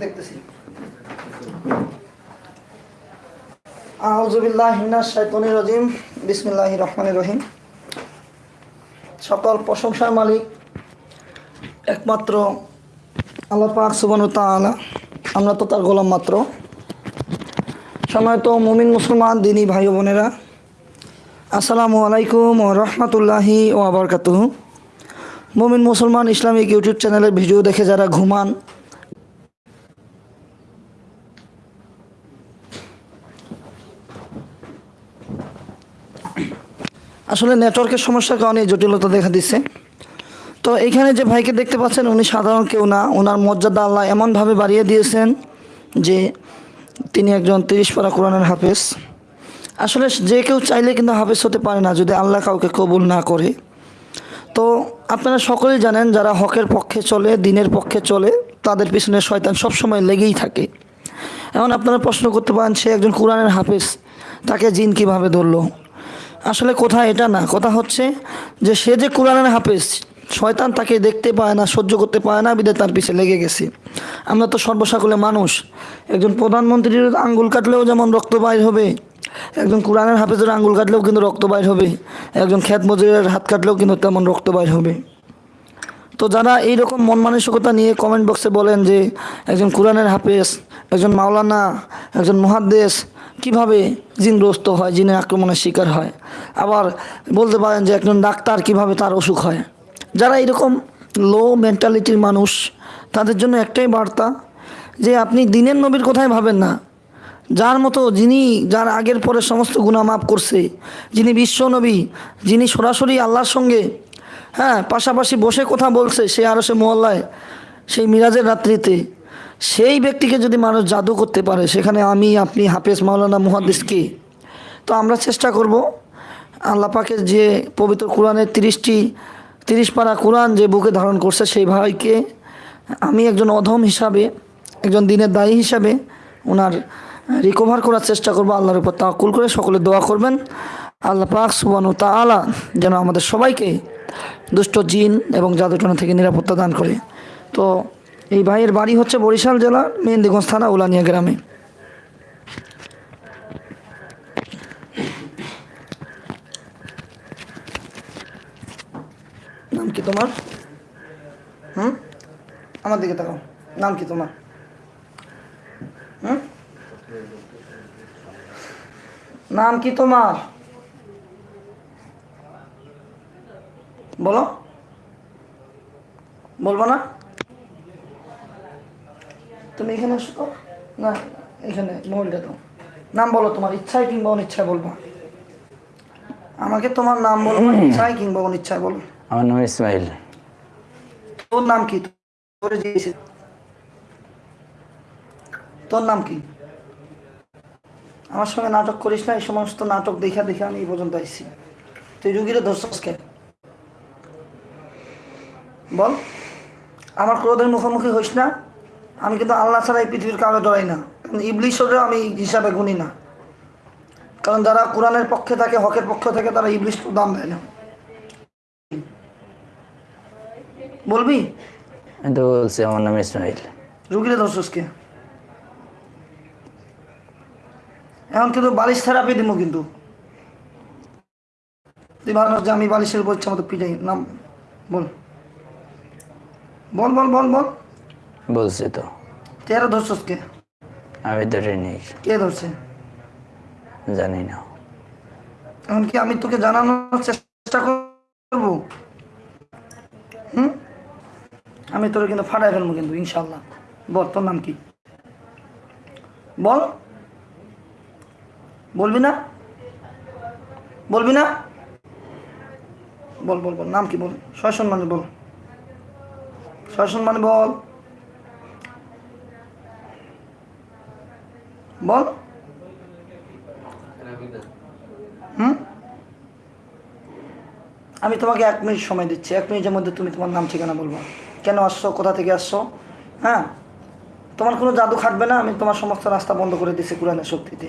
দেখতেছি। রাজিম। বিসমিল্লাহ সকল প্রশংসার মালিক একমাত্র আল্লাহ পাক সুবান তাআলা। আমরা তো তার গোলাম মাত্র। সময়ত মুমিন মুসলমান, দিনী ভাই বোনেরা, আসসালামু আলাইকুম ও রহমতুল্লাহি ও আবরকাতুহ মুমিন মুসলমান ইসলামিক ইউটিউব চ্যানেলের ভিডিও দেখে যারা ঘুমান। আসলে নেটওয়ার্কের সমস্যার কারণে জটিলতা দেখা দিচ্ছে। তো এখানে যে ভাইকে দেখতে পাচ্ছেন, উনি সাধারণ কেউ না। ওনার মর্যাদা আল্লাহ এমনভাবে বাড়িয়ে দিয়েছেন যে তিনি একজন তিরিশ পারা কোরআনের হাফেজ। আসলে যে কেউ চাইলে কিন্তু হাফেজ হতে পারে না যদি আল্লাহ কাউকে কবুল না করে। তো আপনারা সকলেই জানেন যারা হকের পক্ষে চলে, দিনের পক্ষে চলে, তাদের পিছনে শয়তান সবসময় লেগেই থাকে। এখন আপনারা প্রশ্ন করতে পারেন, সে একজন কোরআনের হাফেজ, তাকে জিন কীভাবে ধরলো? আসলে কথা এটা না, কথা হচ্ছে যে সে যে কোরআনের হাফেজ, শয়তান তাকে দেখতে পায় না, সহ্য করতে পায় না বিদে তার পিছে লেগে গেছে। আমরা তো সর্বসাকুলে মানুষ, একজন প্রধানমন্ত্রীর আঙ্গুল কাটলেও যেমন রক্ত বাইর হবে একজন কোরআনের হাফেজের আঙ্গুল কাটলেও কিন্তু রক্ত বাইর হবে। একজন খ্যাত মজুরের হাত কাটলেও কিন্তু তেমন রক্ত বাইর হবে। তো যারা এইরকম মন মানসিকতা নিয়ে কমেন্ট বক্সে বলেন যে একজন কোরআনের হাফেজ, একজন মাওলানা, একজন মহাদ্দেশ কীভাবে জিনগ্রস্ত হয়, জিনের আক্রমণের শিকার হয়, আবার বলতে পারেন যে একজন ডাক্তার কীভাবে তার অসুখ হয়। যারা এরকম লো মেন্টালিটির মানুষ, তাদের জন্য একটাই বার্তা যে আপনি দিনের নবীর কথাই ভাবেন না যার মতো যিনি, যার আগের পরে সমস্ত গুণা মাফ করছে, যিনি বিশ্বনবী যিনি সরাসরি আল্লাহর সঙ্গে হ্যাঁ পাশাপাশি বসে কথা বলছে সে আরও সে মহল্লায় সেই মিরাজের রাত্রিতে, সেই ব্যক্তিকে যদি মানুষ জাদু করতে পারে, সেখানে আমি, আপনি, হাফেজ মাওলানা মুহাদ্দিসকে। তো আমরা চেষ্টা করব, আল্লাহ পাকের যে পবিত্র কোরআনের তিরিশটি, তিরিশ পারা কোরআন যে বুকে ধারণ করছে সেই ভাইকে, আমি একজন অধম হিসাবে, একজন দিনের দায়ী হিসাবে, ওনার রিকভার করার চেষ্টা করব আল্লাহর উপর তাকুল করে। সকলে দোয়া করবেন। আল্লাহ পাক সুবান তাআলা যেন আমাদের সবাইকে দুষ্ট জিন এবং জাদুটনা থেকে নিরাপত্তা দান করে। তো এই ভাইয়ের বাড়ি হচ্ছে বরিশাল জেলার মেহেন্দিগঞ্জ থানা, উলানিয়া গ্রামে। নাম কি তোমার? হুম? আমার দিকে তাকাও। নাম কি তোমার? হুম? নাম কি তোমার? বলো। বলব না? তুমি এখানে আসো না এখানে মোবাইলটা দাও। নাম বলো তোমার ইচ্ছায় কিংবা অনিচ্ছায় বলব। আমাকে তোমার নাম বলব ইচ্ছায় কিংবা অনিচ্ছায় বলো। আমার নাম ইসমাইল। তোর নাম কি? তোর নাম কি? আমার সঙ্গে নাটক করিস না এই সমস্ত নাটক দেখা দেখে আমি এই পর্যন্ত আসছি তুই রুগীরে ধরছস কেন? বল। আমার ক্রোধের মুখোমুখি হইস না। আমি কিন্তু আল্লাহ ছাড়া এই পৃথিবীর কাউকে ডরাই না। ইবলিশরে আমি হিসাবে গুনি না। কারণ যারা কোরআনের পক্ষে থাকে হকের পক্ষে থাকে তারা ইবলিশ তো দাম দেয় না। বলবি? বলছি আমার নাম ইসমাইল। রুগীরে ধরছসকে এখন কিন্তু বালিশ থেরাপি দিব কিন্তু। তুই ভালো যে আমি বালিশের উপর ইচ্ছা মতো পিটাই। নাম বল। বল বল বল বল। বলছি তো। তেরো ধরছসকে আমি ধরে নেই কে ধরছে? জানি না। এখন কি আমি তোকে জানানোর চেষ্টা করব? হুম? আমি তোর কিন্তু ফাটাই ফেলব কিন্তু ইনশাল্লাহ বল তোর নাম কি? বল। বলবি না? বলবি না? বল বল বল, নাম কি বল? ছয় সম্মানে বল। ছয় সম্মানে বল। বল। হুম? আমি তোমাকে এক মিনিট সময় দিচ্ছি। এক মিনিটের মধ্যে তুমি তোমার নাম ঠিকানা বলব। কেন আসছো? কোথা থেকে আসছো? হ্যাঁ? তোমার কোনো জাদু খাটবে না? আমি তোমার সমস্ত রাস্তা বন্ধ করে দিচ্ছি কোরআনের শক্তিতে।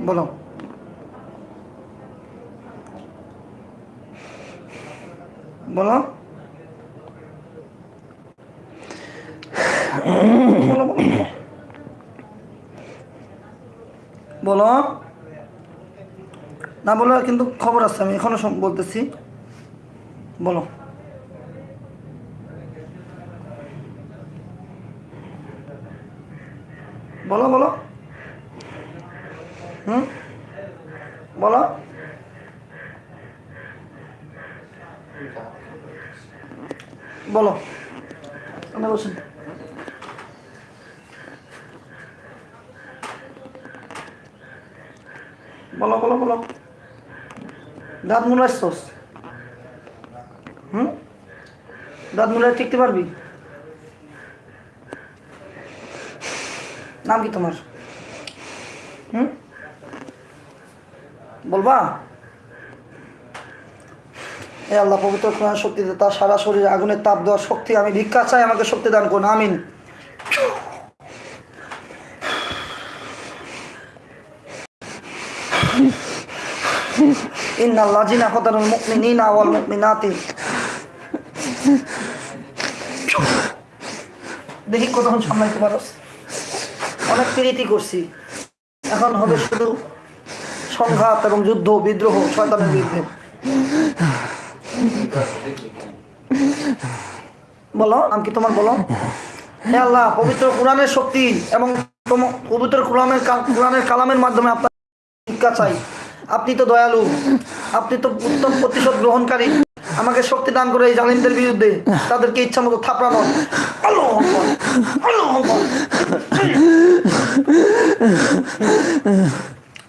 বলো। বলো। বলো, না বলো কিন্তু খবর আছে আমি এখনও বলতেছি। বলো। বলো বলো। হুম? বলো। বলো। আপনি বলছেন বলো বলো বলো। দাঁত মুলাইছস হুম? দাঁত মুলাই টিকতে পারবি? নাম কি তোমার? হুম? বলবা? এ আল্লাহ, পবিত্র কোরআন শক্তিতে তার সারা শরীরে আগুনের তাপ দেওয়ার শক্তি, আমি ভিক্ষা চাই, আমাকে শক্তি দান করুন, আমিন। ইন্না লাজিনা কতারুল মুমিনিনা ওয়াল মুমিনাতি। দেখি কতক্ষণ সামলাইতে পারো অনেক প্রীতি করছি। এখন হবে শুধু সংঘাত এবং যুদ্ধ বিদ্রোহ শয়তানের বিরুদ্ধে। বলো নাম কি তোমার বলো? হে আল্লাহ পবিত্র কোরআনের শক্তি এবং পবিত্র কোরআনের কোরআনের কালামের মাধ্যমে আপনার শিক্ষা চাই। আপনি তো দয়ালু আপনি তো উত্তম প্রতিশোধ গ্রহণকারী। আমাকে শক্তি দান করে এই জালিমদের বিরুদ্ধে। তাদেরকে ইচ্ছা মতো থাপড়ানো আকবার,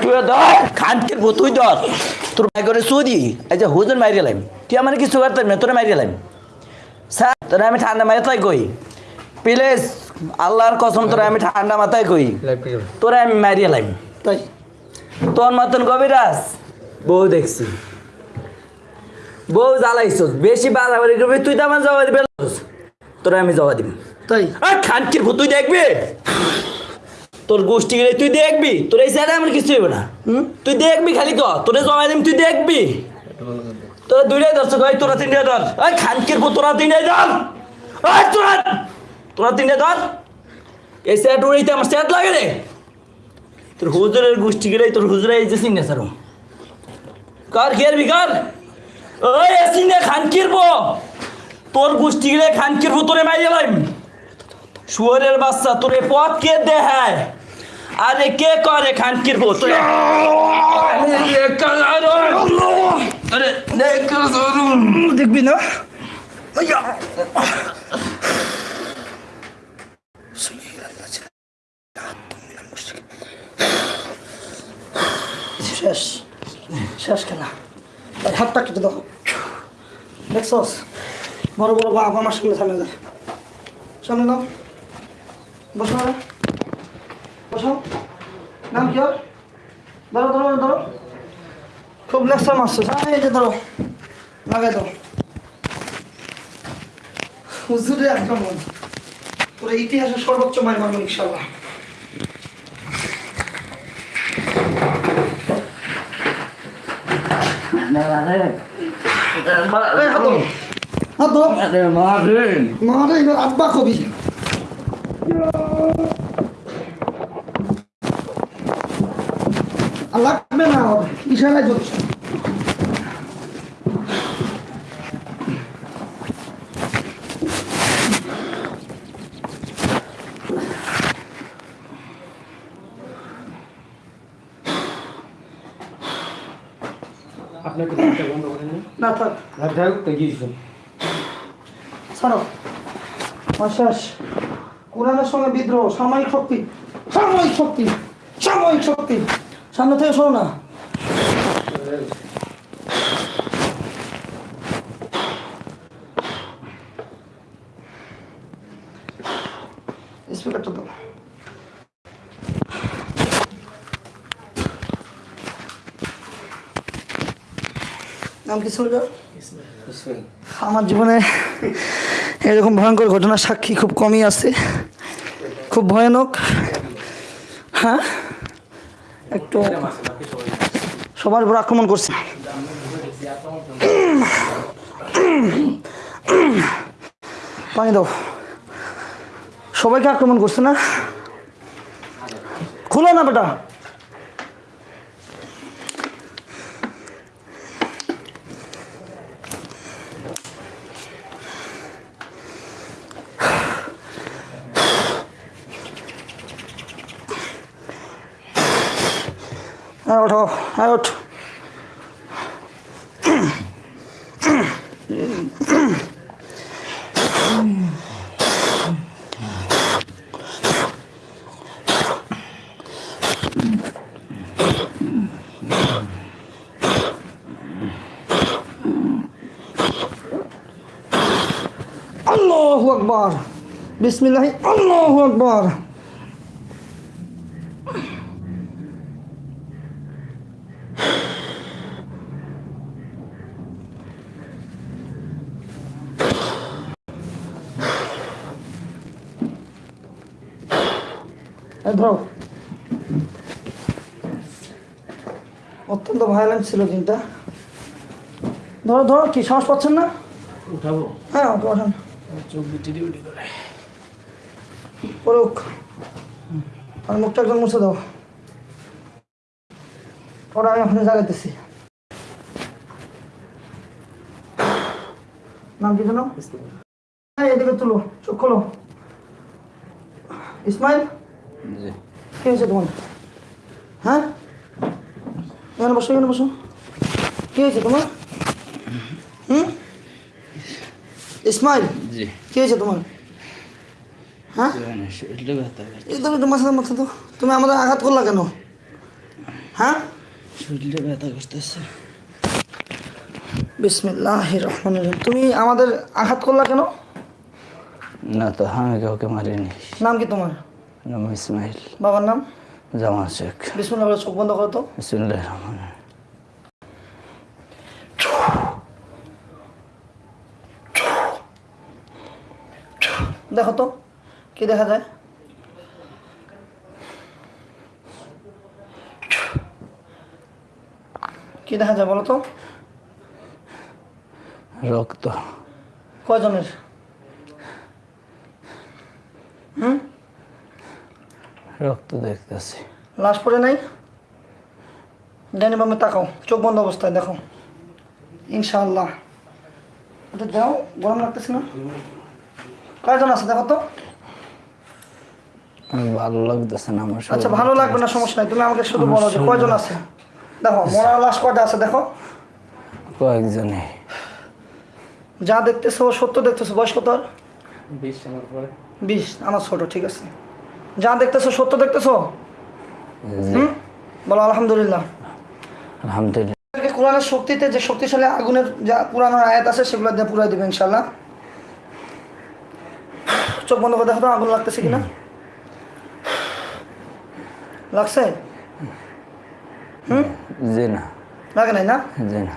তুই ধর খানকে তুই ধর তোর ভাই করে সুদি এই যে হুজুর মারি গেলাম তুই আমার কিছু করতাম না তোরা মারি গেলাম স্যার তোরা আমি ঠান্ডা মাথায় কই। প্লিজ আল্লাহর কসম তোরা আমি ঠান্ডা মাথায় কই। তোরা আমি মারি গেলাম তাই। তোর মতন কবিরাজ। বউ দেখছি। বউ জ্বালাইছ বেশি বাড়াবাড়ি করবি তুই তো আমার জবাব দিবে তোরা আমি জবাব দিব। তাই। খানকির ভূত তুই দেখবি? তোর গোষ্ঠী গেলে তুই দেখবি তোর এই সাইডে আমার কিছু হইব না। তুই দেখবি খালি তো তোরে জমা দিম তুই দেখবি। তোরা দুইটাই ধরছো ভাই তোরা তিনটাই ধর। ওই খানকির ভূত তোরা তিনটাই ধর। ওই তোরা তোরা তিনটাই ধর। এই সেট উড়াইতে আমার সেট লাগে রে। তোর হুজুরের গোষ্ঠী গেলে তোর হুজুরে এই যে সিগনেচার কর খেয়ারবি কর। ওই এসিনে খানকির বো তোর গোষ্ঠী গেলে খানকির তোরে মাইয়ে লাইম। শুয়ারের বাচ্চা তোরে পথ কে দেখায়। আরে কে করে খানকির আরে দেখবি না? শেষ। শেষ খেলা তার হাতটা কেটে দাও। দেখছস? বড় বড় বাপ আমার সামনে সামনে যায় সামনে দাও বসো। না নাম কি ওর? ধরো ধরো ধরো খুব লেকচার মারছিস এই যে ধরো লাগাই দাও। হুজুরে আক্রমণ পুরো ইতিহাসের সর্বোচ্চ মায়ের মারবেন ইনশাল্লাহ এই হাত ধরো। মারে আব্বা কবি। লাগবে না হবে। ইশারায় যথেষ্ট সঙ্গে বিদ্রোহ সাময়িক শক্তি। সাময়িক শক্তি। সাময়িক শক্তি। সামনে থেকে শোনো না। নাম কি? আমার জীবনে এরকম ভয়ঙ্কর ঘটনার সাক্ষী খুব কমই আছে। খুব ভয়ানক। হ্যাঁ? একটু সবার উপর আক্রমণ করছে। পানি দাও। সবাইকে আক্রমণ করছে না? খুলো না বেটা। হ্যাঁ ওঠো হ্যাঁ ওঠ আল্লাহু আকবার বিসমিল্লাহি আল্লাহু আকবার এই অত্যন্ত ভায়োলেন্ট ছিল দিনটা। ধরো ধরো কি সাহস পাচ্ছেন না? উঠাবো। হ্যাঁ পড়ুক আর মুখটা একজন মুছে দাও। ওরা আমি ওখানে জাগাইতেছি। নাম কি জানো হ্যাঁ এদিকে তুলো চোখ খোলো। ইসমাইল? কি হয়েছে তোমার? হ্যাঁ? এখানে বসো এখানে বসো। কি হয়েছে তোমার? হুম? ইসমাইল জি। কি হয়েছে তোমার? হ্যাঁ? শরীরটা ব্যথা এই তো একটু মাথা মাথা তো তুমি আমাদের আঘাত করলা কেন? হ্যাঁ? শরীরটা ব্যথা করতেছে। বিসমিল্লাহ রহমান তুমি আমাদের আঘাত করলা কেন? না তো আমি কাউকে মারিনি। নাম কি তোমার? নাম ইসমাইল। বাবার নাম? জামা শেখ। বিসমিল্লাহ চোখ বন্ধ করো তো। বিসমুল্লাহ রহমান। দেখো তো কি দেখা যায়? কি দেখা যায় বলো তো? রক্ত। কয়জনের? রক্ত দেখতেছি। লাশ পড়ে নাই? ডাইনি বামে তাকাও চোখ বন্ধ অবস্থায় দেখো। ইনশাআল্লাহ। ওটা দাও গরম লাগতেছে না? কয়জন আছে দেখো তো। ভালো লাগতেছে না আমার আচ্ছা ভালো লাগবে না সমস্যা নাই। তুমি আমাকে শুধু বলো যে কয়জন আছে? দেখো মরার লাশ কয়টা আছে দেখো। কয়েকজনে। যা দেখতেছো সত্য দেখতেছো বয়স কত আর? বিশ আমার পরে বিশ আমার ছোট ঠিক আছে। যা দেখতেছো সত্য দেখতেছো? হুম? বলো আলহামদুলিল্লাহ। আলহামদুলিল্লাহ। কোরআনের শক্তিতে যে শক্তিশালী আগুনের যা পুরানোর আয়াত আছে সেগুলো দিয়ে পুরাই দেবে ইনশাল্লাহ চোখ বন্ধ করে দেখো তো আগুন লাগতেছে কিনা? লাগছে? হুম? জি না। লাগে নাই না? জি না।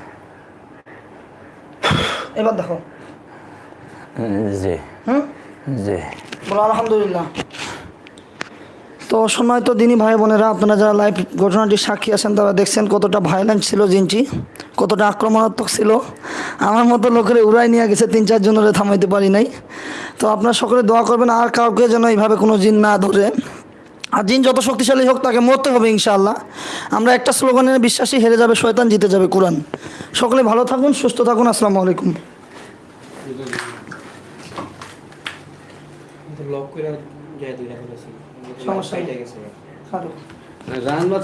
এবার দেখো। জি। হুম? জি। বলো আলহামদুলিল্লাহ। তো সম্মানিত দিনী ভাই বোনেরা, আপনারা যারা লাইভ ঘটনাটির সাক্ষী আছেন তারা দেখছেন কতটা ভায়োলেন্ট ছিল জিনটি, কতটা আক্রমণাত্মক ছিল। আমার মতো লোকের উড়াই নিয়ে গেছে তিন চার জনের, থামাইতে পারি নাই। তো আপনারা সকলে দোয়া করবেন, আর কাউকে যেন এইভাবে কোনো জিন না ধরে। আর জিন যত শক্তিশালী হোক, তাকে মরতে হবে ইনশাআল্লাহ। আমরা একটা স্লোগানের বিশ্বাসী হেরে যাবে, শয়তান জিতে যাবে কোরআন। সকলে ভালো থাকুন, সুস্থ থাকুন, আসসালামু আলাইকুম। লক করে সমস্যা নেই। রান